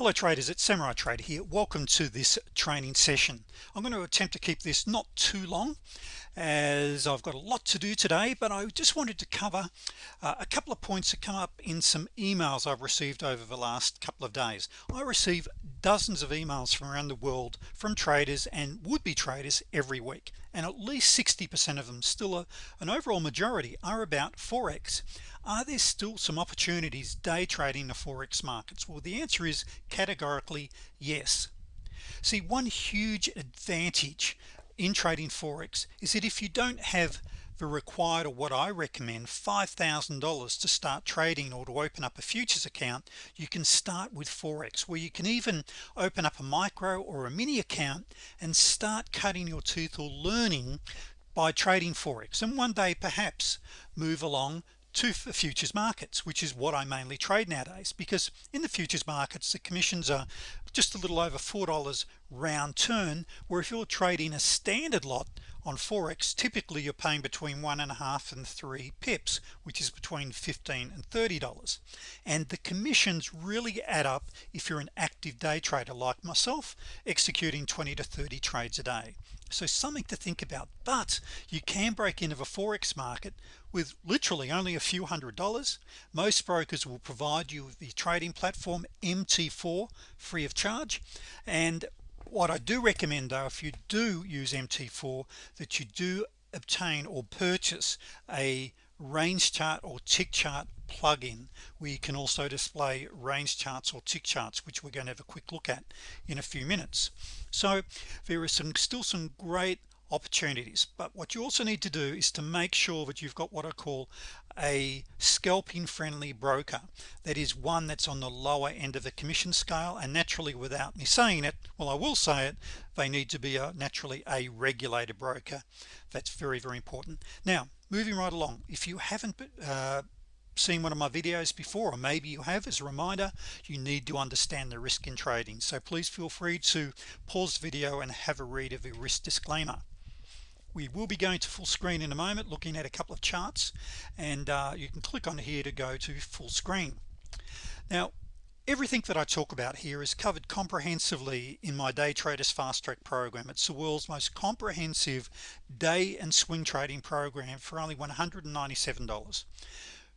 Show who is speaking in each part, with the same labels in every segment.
Speaker 1: hello traders. It's Samurai Trader here. Welcome to this training session. I'm going to attempt to keep this not too long as I've got a lot to do today but I just wanted to cover uh, a couple of points that come up in some emails I've received over the last couple of days. I receive dozens of emails from around the world from traders and would-be traders every week and at least 60% of them still a, an overall majority are about Forex are there still some opportunities day trading the Forex markets? Well the answer is categorically yes. See one huge advantage in trading Forex is that if you don't have the required or what I recommend $5,000 to start trading or to open up a futures account you can start with Forex where you can even open up a micro or a mini account and start cutting your tooth or learning by trading Forex. And one day perhaps move along to futures markets which is what I mainly trade nowadays because in the futures markets the commissions are just a little over four dollars round turn where if you're trading a standard lot on Forex typically you're paying between one and a half and three pips which is between 15 and 30 dollars. And the commissions really add up if you're an active day trader like myself executing 20 to 30 trades a day so something to think about. But you can break into the Forex market with literally only a few hundred dollars. Most brokers will provide you with the trading platform MT4 free of charge. And what I do recommend though if you do use MT4 that you do obtain or purchase a range chart or tick chart plugin you can also display range charts or tick charts which we're going to have a quick look at in a few minutes. So there are some still some great opportunities but what you also need to do is to make sure that you've got what I call a scalping friendly broker. That is one that's on the lower end of the commission scale and naturally without me saying it well I will say it they need to be a naturally a regulated broker. That's very very important. Now moving right along if you haven't uh, seen one of my videos before or maybe you have as a reminder you need to understand the risk in trading. So please feel free to pause the video and have a read of the risk disclaimer. We will be going to full screen in a moment looking at a couple of charts and uh, you can click on here to go to full screen. Now everything that I talk about here is covered comprehensively in my day traders fast track program. It's the world's most comprehensive day and swing trading program for only $197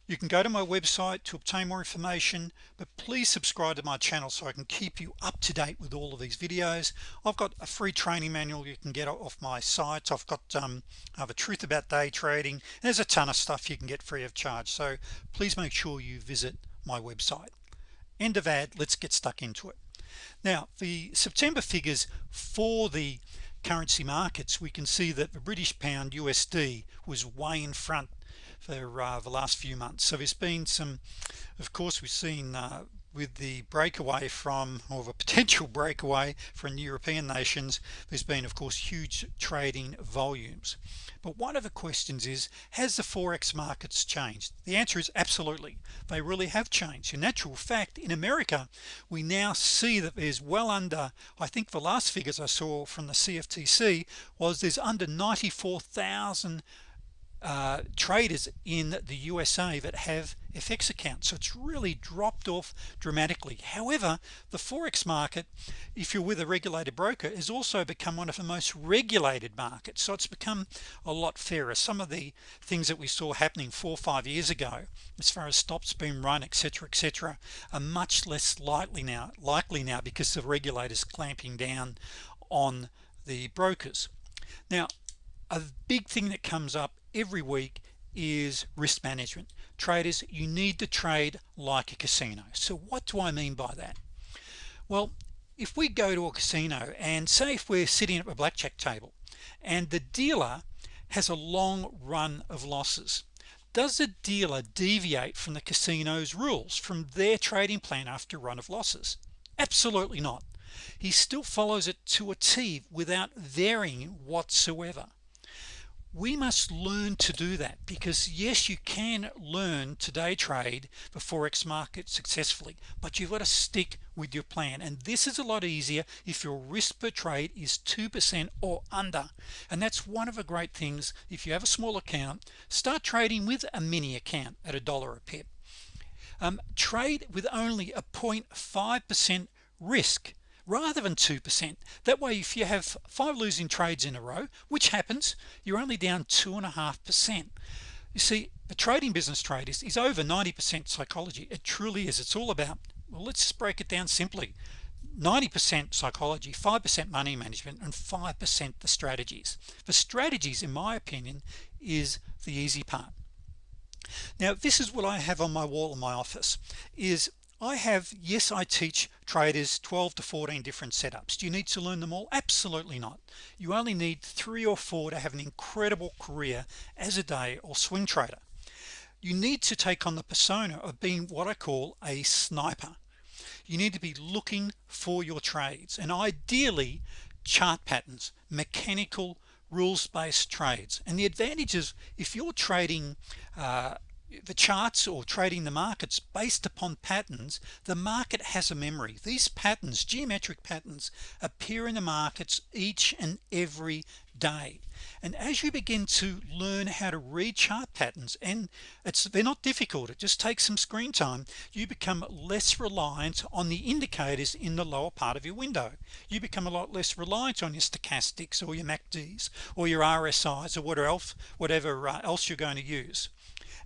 Speaker 1: you can go to my website to obtain more information but please subscribe to my channel so I can keep you up to date with all of these videos. I've got a free training manual you can get off my site. I've got um, I have a truth about day trading there's a ton of stuff you can get free of charge. So please make sure you visit my website. End of ad let's get stuck into it. Now the September figures for the currency markets we can see that the British pound USD was way in front for uh, the last few months. So there's been some of course we've seen uh, with the breakaway from or the potential breakaway from European nations there's been of course huge trading volumes. But one of the questions is has the forex markets changed? The answer is absolutely. They really have changed. In natural fact in America we now see that there's well under I think the last figures I saw from the CFTC was there's under 94,000 uh, traders in the USA that have FX accounts. So it's really dropped off dramatically. However the Forex market if you're with a regulated broker has also become one of the most regulated markets. So it's become a lot fairer. Some of the things that we saw happening four or five years ago as far as stops being run etc etc are much less likely now likely now because the regulators clamping down on the brokers. Now a big thing that comes up every week is risk management. Traders you need to trade like a casino. So what do I mean by that? Well if we go to a casino and say if we're sitting at a blackjack table and the dealer has a long run of losses does the dealer deviate from the casinos rules from their trading plan after run of losses? Absolutely not. He still follows it to a T without varying whatsoever we must learn to do that because yes you can learn to day trade the forex market successfully but you've got to stick with your plan. And this is a lot easier if your risk per trade is 2% or under. And that's one of the great things. If you have a small account start trading with a mini account at a dollar a pip. Um, trade with only a 0.5% risk rather than 2% that way if you have five losing trades in a row which happens you're only down two and a half percent. You see the trading business trade is, is over 90% psychology. It truly is. It's all about well let's just break it down simply. 90% psychology 5% money management and 5% the strategies. The strategies in my opinion is the easy part. Now this is what I have on my wall in my office is I have yes I teach traders 12 to 14 different setups. Do you need to learn them all? Absolutely not. You only need three or four to have an incredible career as a day or swing trader. You need to take on the persona of being what I call a sniper. You need to be looking for your trades and ideally chart patterns mechanical rules-based trades. And the advantages if you're trading uh, the charts or trading the markets based upon patterns the market has a memory. These patterns geometric patterns appear in the markets each and every day. And as you begin to learn how to read chart patterns and it's they're not difficult it just takes some screen time you become less reliant on the indicators in the lower part of your window. You become a lot less reliant on your stochastics or your MACDs or your RSIs or whatever else whatever uh, else you're going to use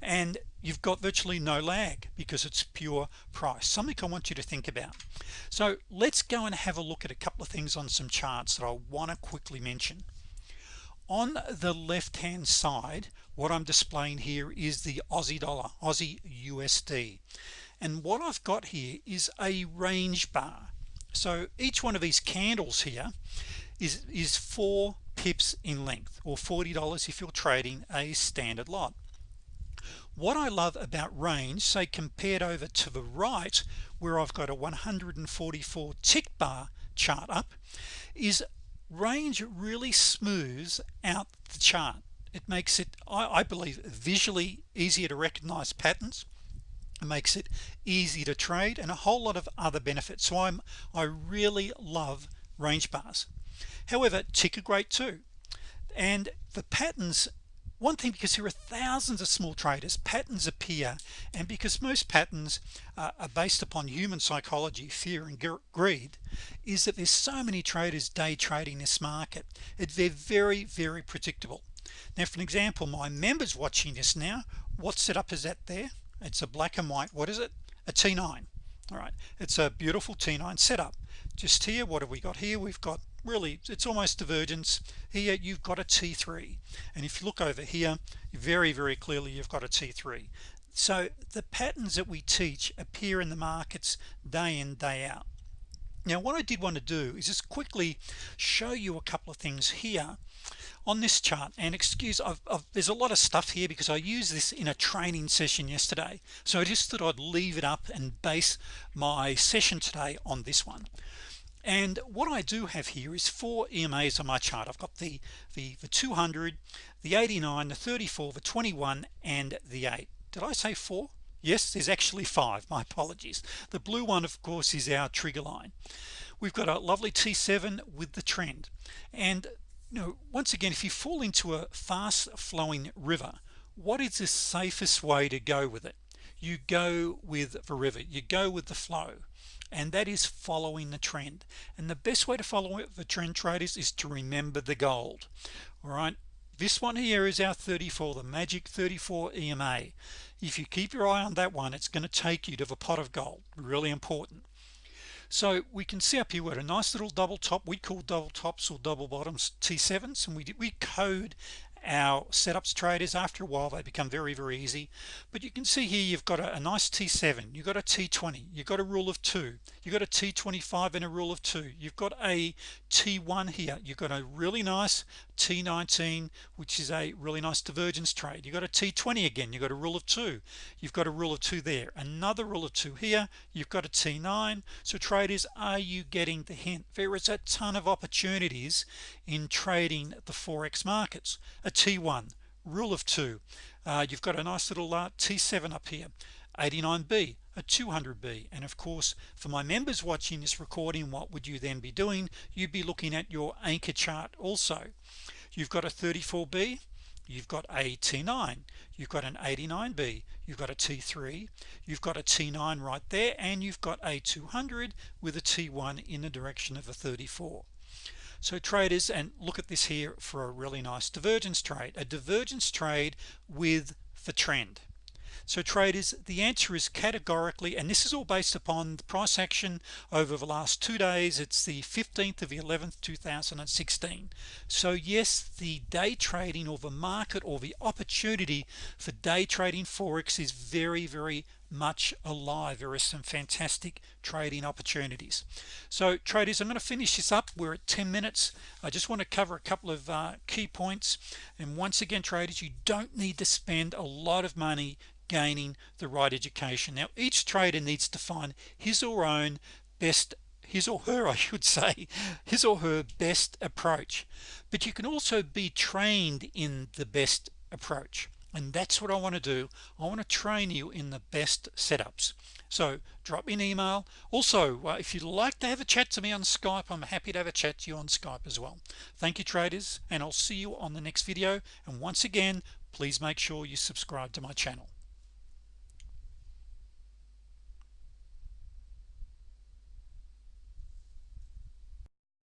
Speaker 1: and you've got virtually no lag because it's pure price. Something I want you to think about. So let's go and have a look at a couple of things on some charts that I want to quickly mention. On the left hand side what I'm displaying here is the Aussie dollar Aussie USD and what I've got here is a range bar. So each one of these candles here is is four pips in length or $40 if you're trading a standard lot what I love about range say compared over to the right where I've got a 144 tick bar chart up is range really smooths out the chart. It makes it I, I believe visually easier to recognize patterns. It makes it easy to trade and a whole lot of other benefits. So I'm I really love range bars. However tick are great too. And the patterns one thing because there are thousands of small traders patterns appear and because most patterns uh, are based upon human psychology fear and greed is that there's so many traders day trading this market it, they're very very predictable. Now for an example my members watching this now what setup is that there? It's a black and white what is it? A t9 all right it's a beautiful t9 setup. Just here what have we got here? We've got really it's almost divergence. Here you've got a t3 and if you look over here very very clearly you've got a t3 so the patterns that we teach appear in the markets day in day out. Now what I did want to do is just quickly show you a couple of things here on this chart. And excuse I've, I've, there's a lot of stuff here because I used this in a training session yesterday. So I just thought I'd leave it up and base my session today on this one and what I do have here is four EMAs on my chart. I've got the the the 200 the 89 the 34 the 21 and the 8 did I say four? Yes there's actually five. My apologies. The blue one of course is our trigger line. We've got a lovely t7 with the trend. And you know once again if you fall into a fast flowing river what is the safest way to go with it? You go with the river. You go with the flow and that is following the trend. And the best way to follow it the trend traders is to remember the gold. All right? This one here is our 34 the magic 34 EMA if you keep your eye on that one it's going to take you to the pot of gold. Really important. So we can see up here what a nice little double top we call double tops or double bottoms t7s and we we code our setups traders after a while they become very very easy. But you can see here you've got a, a nice t7 you've got a t20 you've got a rule of two you've got a t25 and a rule of two. You've got a t1 here you've got a really nice t19 which is a really nice divergence trade. You've got a t20 again you've got a rule of two you've got a rule of two there. Another rule of two here you've got a t9 so traders are you getting the hint? There is a ton of opportunities in trading the forex markets a t1 rule of two. Uh, you've got a nice little uh, t7 up here 89b a 200b and of course for my members watching this recording what would you then be doing? You'd be looking at your anchor chart also. You've got a 34b you've got a T9 you've got an 89b you've got a T3 you've got a T9 right there and you've got a 200 with a T1 in the direction of a 34 so traders and look at this here for a really nice divergence trade a divergence trade with the trend. So traders the answer is categorically and this is all based upon the price action over the last two days. It's the 15th of the 11th 2016 so yes the day trading or the market or the opportunity for day trading Forex is very very much alive. There are some fantastic trading opportunities. So traders I'm going to finish this up. We're at 10 minutes. I just want to cover a couple of uh, key points. And once again traders you don't need to spend a lot of money gaining the right education. Now each trader needs to find his or own best his or her I should say his or her best approach. But you can also be trained in the best approach and that's what I want to do. I want to train you in the best setups. So drop me an email. Also uh, if you'd like to have a chat to me on Skype I'm happy to have a chat to you on Skype as well. Thank you traders and I'll see you on the next video. And once again please make sure you subscribe to my channel